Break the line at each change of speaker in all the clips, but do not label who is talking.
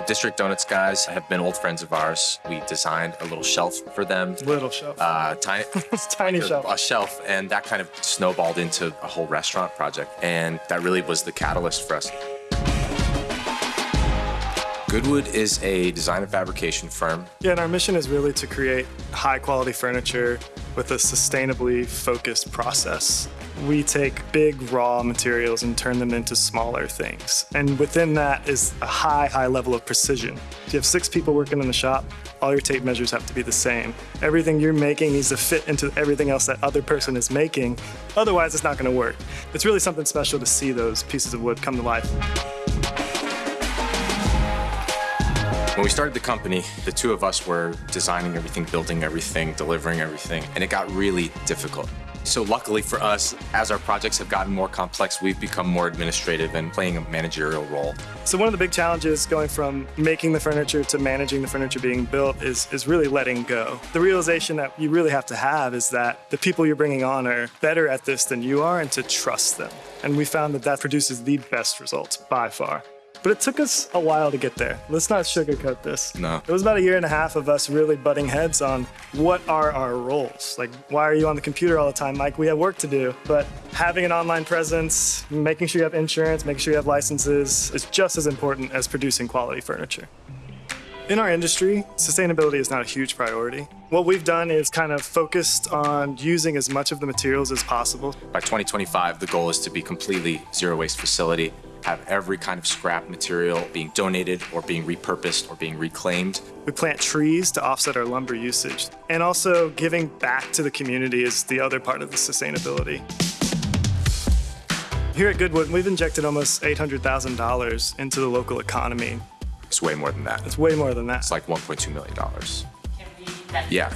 The District Donuts guys have been old friends of ours. We designed a little shelf for them.
Little shelf.
Uh, tiny,
Tiny
a,
shelf.
a shelf, and that kind of snowballed into a whole restaurant project. And that really was the catalyst for us. Goodwood is a design and fabrication firm.
Yeah, and our mission is really to create high quality furniture with a sustainably focused process. We take big raw materials and turn them into smaller things. And within that is a high, high level of precision. If you have six people working in the shop, all your tape measures have to be the same. Everything you're making needs to fit into everything else that other person is making. Otherwise, it's not going to work. It's really something special to see those pieces of wood come to life.
When we started the company, the two of us were designing everything, building everything, delivering everything, and it got really difficult. So luckily for us, as our projects have gotten more complex, we've become more administrative and playing a managerial role.
So one of the big challenges going from making the furniture to managing the furniture being built is, is really letting go. The realization that you really have to have is that the people you're bringing on are better at this than you are and to trust them. And we found that that produces the best results by far. But it took us a while to get there. Let's not sugarcoat this.
No.
It was about a year and a half of us really butting heads on what are our roles. Like, why are you on the computer all the time, Mike? We have work to do. But having an online presence, making sure you have insurance, making sure you have licenses is just as important as producing quality furniture. In our industry, sustainability is not a huge priority. What we've done is kind of focused on using as much of the materials as possible.
By 2025, the goal is to be completely zero waste facility, have every kind of scrap material being donated or being repurposed or being reclaimed.
We plant trees to offset our lumber usage. And also giving back to the community is the other part of the sustainability. Here at Goodwood, we've injected almost $800,000 into the local economy.
It's way more than that.
It's way more than that.
It's like 1.2 million dollars.
Can we definitely
Yeah.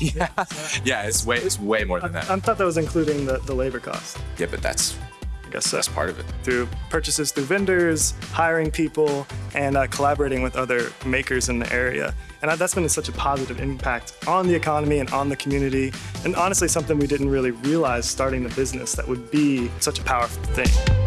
Yeah, yeah, it's way it's way more than that.
I
that.
thought that was including the, the labor cost.
Yeah, but that's
I guess
that's part of it.
through purchases through vendors, hiring people, and uh, collaborating with other makers in the area. And uh, that's been such a positive impact on the economy and on the community. And honestly, something we didn't really realize starting the business that would be such a powerful thing.